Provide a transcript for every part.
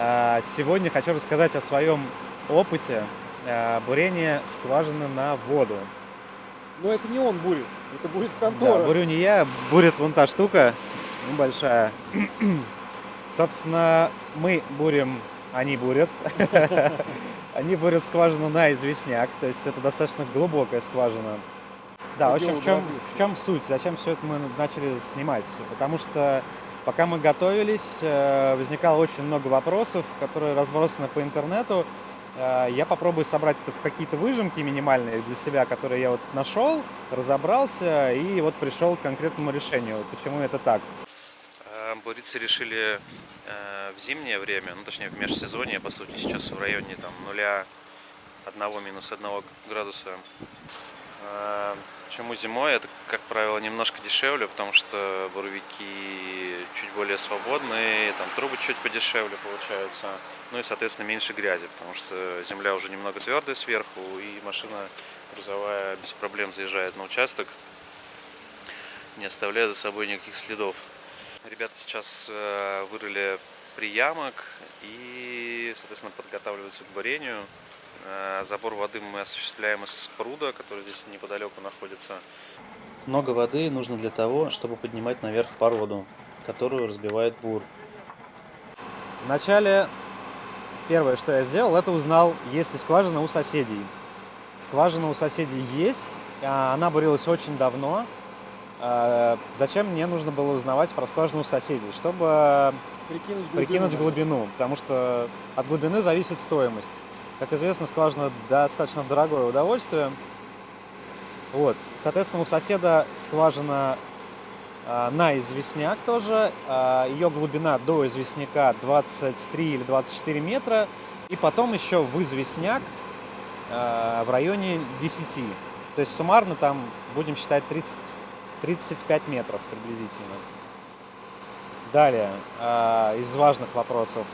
А, сегодня хочу рассказать о своем опыте а, бурения скважины на воду. Но это не он бурит, это бурит контора. Да, бурю не я, бурит вон та штука небольшая. Собственно, мы бурим, они бурят. Они бурят скважину на известняк, то есть это достаточно глубокая скважина. Да, в общем, в чем, в чем суть? Зачем все это мы начали снимать? Потому что пока мы готовились, э, возникало очень много вопросов, которые разбросаны по интернету. Э, я попробую собрать это в какие-то выжимки минимальные для себя, которые я вот нашел, разобрался и вот пришел к конкретному решению, почему это так. Э, буриться решили в зимнее время, ну точнее в межсезонье, по сути, сейчас в районе там нуля, одного минус одного градуса. Почему зимой? Это, как правило, немножко дешевле, потому что буровики чуть более свободные, там трубы чуть подешевле получаются, ну и, соответственно, меньше грязи, потому что земля уже немного твердая сверху, и машина грузовая без проблем заезжает на участок, не оставляя за собой никаких следов. Ребята сейчас э, вырыли приямок и, соответственно, подготавливаются к бурению. Э, забор воды мы осуществляем из пруда, который здесь неподалеку находится. Много воды нужно для того, чтобы поднимать наверх породу, которую разбивает бур. Вначале первое, что я сделал, это узнал, есть ли скважина у соседей. Скважина у соседей есть, а она бурилась очень давно. Э, зачем мне нужно было узнавать про скважину у соседей? Чтобы прикинуть глубину, прикинуть глубину потому что от глубины зависит стоимость. Как известно, скважина достаточно дорогое удовольствие. Вот. Соответственно, у соседа скважина э, на известняк тоже. Э, ее глубина до известняка 23 или 24 метра. И потом еще в известняк э, в районе 10. То есть суммарно там будем считать 30, 35 метров приблизительно. Далее, э, из важных вопросов.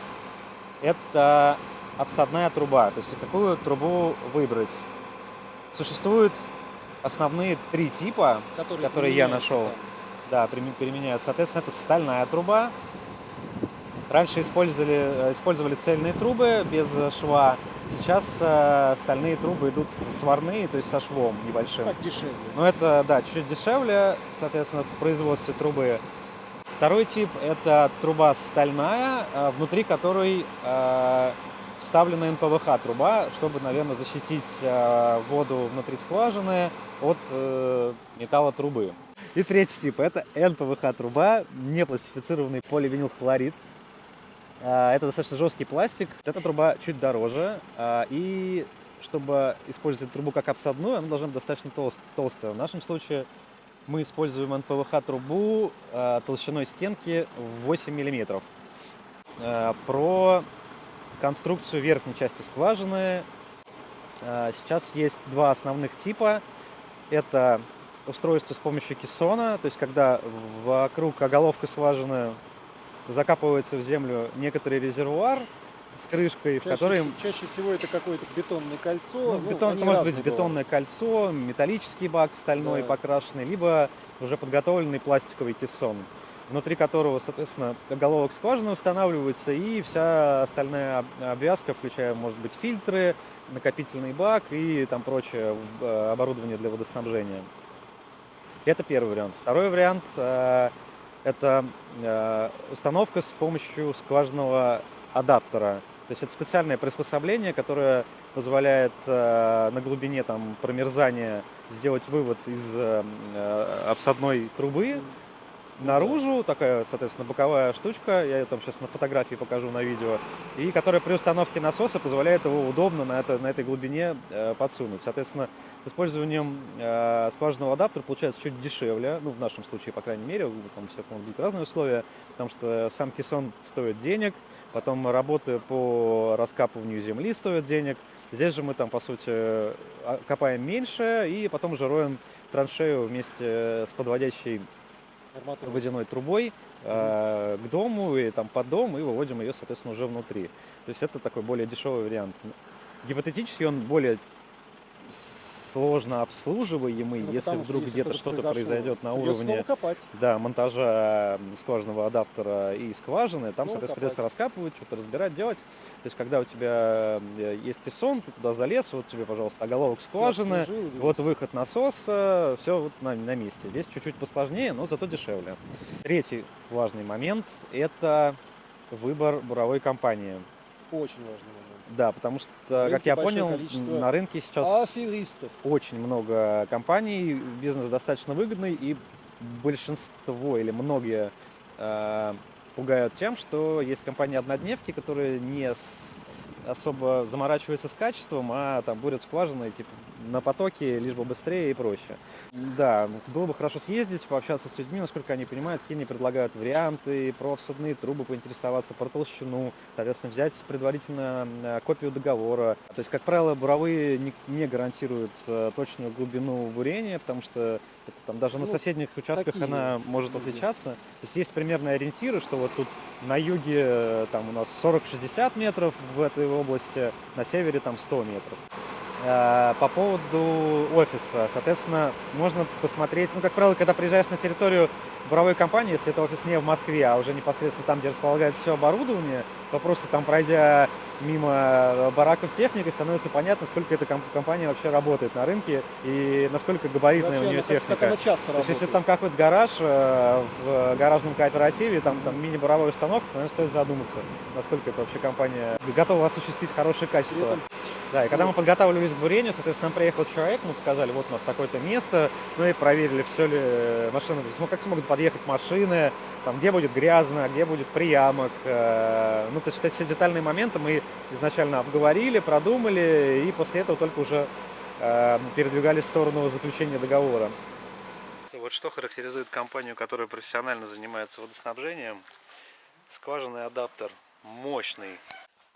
Это обсадная труба. То есть какую трубу выбрать. Существуют основные три типа, которые, которые я нашел. Да, применяют. Соответственно, это стальная труба. Раньше использовали, э, использовали цельные трубы без шва. Сейчас э, стальные трубы идут сварные, то есть со швом небольшим. Так дешевле. Но это, да, чуть дешевле, соответственно, в производстве трубы. Второй тип – это труба стальная, э, внутри которой э, вставлена НПВХ труба, чтобы, наверное, защитить э, воду внутри скважины от э, металла трубы. И третий тип – это НПВХ труба, непластифицированный поливинилхлорид. Э, это достаточно жесткий пластик. Эта труба чуть дороже. И чтобы использовать трубу как обсадную, она должна быть достаточно толстая. В нашем случае мы используем НПВХ трубу толщиной стенки в 8 миллиметров. Про конструкцию верхней части скважины. А, сейчас есть два основных типа. Это устройство с помощью кессона, то есть когда вокруг оголовка скважины закапывается в землю некоторый резервуар с крышкой, чаще, в которой... Чаще всего это какое-то бетонное кольцо. Ну, ну, бетон, это может быть бетонное кольцо, металлический бак стальной да. покрашенный, либо уже подготовленный пластиковый кессон внутри которого, соответственно, головок скважины устанавливается и вся остальная обвязка, включая, может быть, фильтры, накопительный бак и там прочее э, оборудование для водоснабжения. Это первый вариант. Второй вариант э, это э, установка с помощью скважинного адаптера. То есть это специальное приспособление, которое позволяет на глубине там, промерзания сделать вывод из обсадной трубы наружу, такая, соответственно, боковая штучка, я ее там сейчас на фотографии покажу на видео, и которая при установке насоса позволяет его удобно на, это, на этой глубине э, подсунуть. Соответственно, с использованием э, скважинного адаптера получается чуть дешевле, ну, в нашем случае, по крайней мере, там все быть разные условия, потому что сам кессон стоит денег, потом работы по раскапыванию земли стоят денег, здесь же мы там, по сути, а, копаем меньше и потом уже роем траншею вместе с подводящей. Водяной трубой э, к дому и там под дом и выводим ее, соответственно, уже внутри. То есть это такой более дешевый вариант. Гипотетически он более сложно обслуживаемый, Ну, если вдруг где-то что-то произойдет на уровне да, монтажа скважинного адаптера и скважины, там, Снова соответственно, придется раскапывать, что-то разбирать, делать. То есть, когда у тебя э, есть кессон, ты туда залез, вот тебе, пожалуйста, оголовок скважины, вот выход насоса, все вот на, на месте. Здесь чуть-чуть посложнее, но зато дешевле. Третий важный момент – это выбор буровой компании. Очень важный момент. Да, потому что, На как рынке я понял, на рынке сейчас Аферистов. очень много компаний, бизнес достаточно выгодный, и большинство или многие э, пугают тем, что есть компании-однодневки, которые не с- особо заморачиваются с качеством, а там бурят скважины типа, на потоке, лишь бы быстрее и проще. Да, было бы хорошо съездить, пообщаться с людьми, насколько они понимают, какие они предлагают варианты, про всадные трубы поинтересоваться, про толщину, соответственно, взять предварительно э, копию договора. То есть, как правило, буровые не, не гарантируют э, точную глубину бурения, потому что это там даже на Ну, соседних участках такие она может отличаться. То есть есть примерные ориентиры, что вот тут на юге э, там у нас 40-60 метров в этой области, на севере там 100 метров. Э, По поводу офиса, соответственно, можно посмотреть, ну, как правило, когда приезжаешь на территорию буровой компании, если это офис не в Москве, а уже непосредственно там, где располагается все оборудование, то просто там, пройдя мимо бараков с техникой, становится понятно, сколько эта комп- компания вообще работает на рынке и насколько габаритная Вообще, у нее как- техника. Как она часто То есть, если работает. там какой-то гараж э, в гаражном кооперативе, там, там мини-буровая установка, то, наверное, стоит задуматься, насколько это вообще компания готова осуществить хорошее качество. Да, и когда мы подготавливались к бурению, соответственно, нам приехал человек, мы показали, вот у нас такое-то место, ну и проверили, все ли э, машины, ну, как смогут подъехать машины, там, где будет грязно, где будет приямок. э, Ну, то есть вот эти все детальные моменты мы изначально обговорили, продумали, и после этого только уже э, передвигались в сторону заключения договора. Вот что характеризует компанию, которая профессионально занимается водоснабжением. Скважинный адаптер мощный,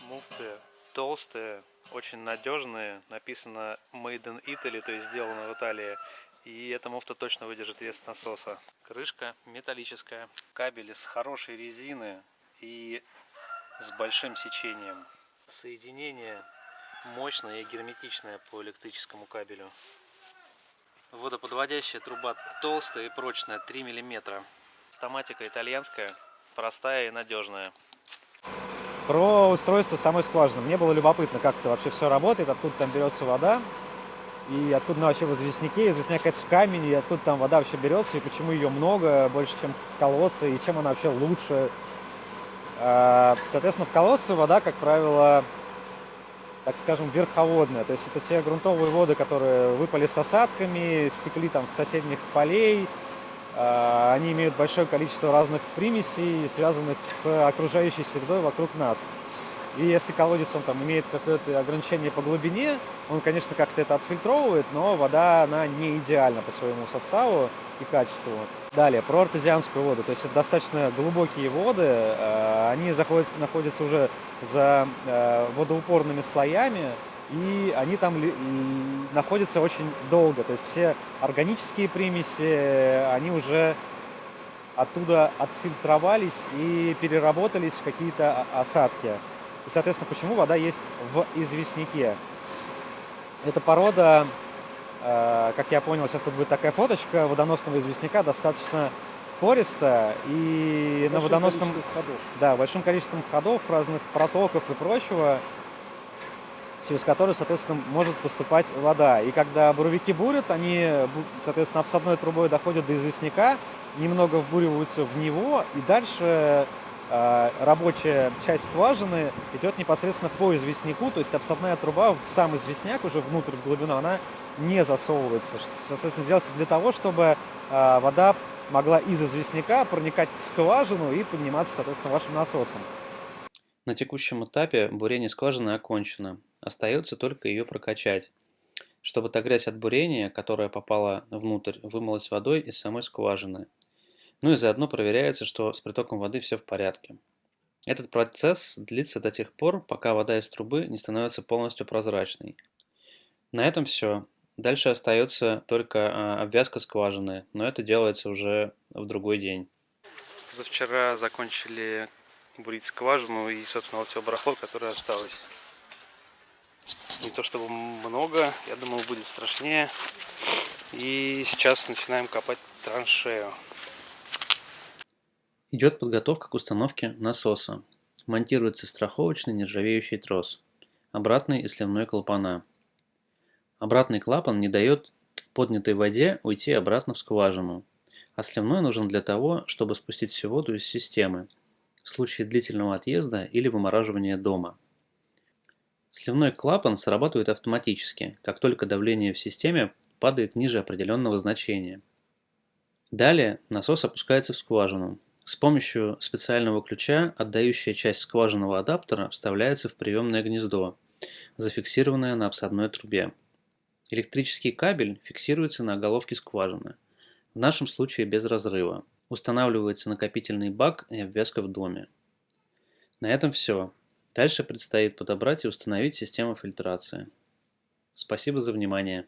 муфты толстые, очень надежные. Написано Made in Italy, то есть сделано в Италии. И эта муфта точно выдержит вес насоса. Крышка металлическая, кабель из хорошей резины и с большим сечением. Соединение мощное и герметичное по электрическому кабелю. Водоподводящая труба толстая и прочная, 3 мм. Автоматика итальянская, простая и надежная. Про устройство самой скважины. Мне было любопытно, как это вообще все работает, откуда там берется вода, и откуда она вообще в известняке. Известняк это камень, и откуда там вода вообще берется, и почему ее много, больше, чем в колодце, и чем она вообще лучше. А, Соответственно, в колодце вода, как правило, так скажем, верховодная. То есть это те грунтовые воды, которые выпали с осадками, стекли там с соседних полей. А, Они имеют большое количество разных примесей, связанных с окружающей средой вокруг нас. И если колодец он там имеет какое-то ограничение по глубине, он, конечно, как-то это отфильтровывает, но вода, она не идеальна по своему составу и качеству. Далее, про артезианскую воду. То есть это достаточно глубокие воды, э, они заходят, находятся уже за э, водоупорными слоями, и они там находятся очень долго. То есть все органические примеси, э, они уже оттуда отфильтровались и переработались в какие-то о- осадки. И, соответственно, почему вода есть в известняке? Эта порода, э, как я понял, сейчас тут будет такая фоточка водоносного известняка, достаточно пористая. И на большим водоносном количеством ходов. да, большим количеством ходов, разных протоков и прочего, через которые, соответственно, может поступать вода. И когда буровики бурят, они, соответственно, обсадной трубой доходят до известняка, немного вбуриваются в него, и дальше э, рабочая часть скважины идет непосредственно по известняку, то есть обсадная труба в сам известняк, уже внутрь, в глубину, она не засовывается. Соответственно, делается для того, чтобы э, вода могла из известняка проникать в скважину и подниматься, соответственно, вашим насосом. На текущем этапе бурение скважины окончено. Остается только ее прокачать, чтобы та грязь от бурения, которая попала внутрь, вымылась водой из самой скважины. Ну и заодно проверяется, что с притоком воды все в порядке. Этот процесс длится до тех пор, пока вода из трубы не становится полностью прозрачной. На этом все. Дальше остается только а, обвязка скважины, но это делается уже в другой день. Завчера закончили бурить скважину и, собственно, вот все барахло, которое осталось. Не то чтобы много, я думал будет страшнее. И сейчас начинаем копать траншею. Идет подготовка к установке насоса. Монтируется страховочный нержавеющий трос, обратный и сливной клапана. Обратный клапан не дает поднятой воде уйти обратно в скважину, а сливной нужен для того, чтобы спустить всю воду из системы в случае длительного отъезда или вымораживания дома. Сливной клапан срабатывает автоматически, как только давление в системе падает ниже определенного значения. Далее насос опускается в скважину, с помощью специального ключа отдающая часть скважинного адаптера вставляется в приемное гнездо, зафиксированное на обсадной трубе. Электрический кабель фиксируется на головке скважины, в нашем случае без разрыва. Устанавливается накопительный бак и обвязка в доме. На этом все. Дальше предстоит подобрать и установить систему фильтрации. Спасибо за внимание.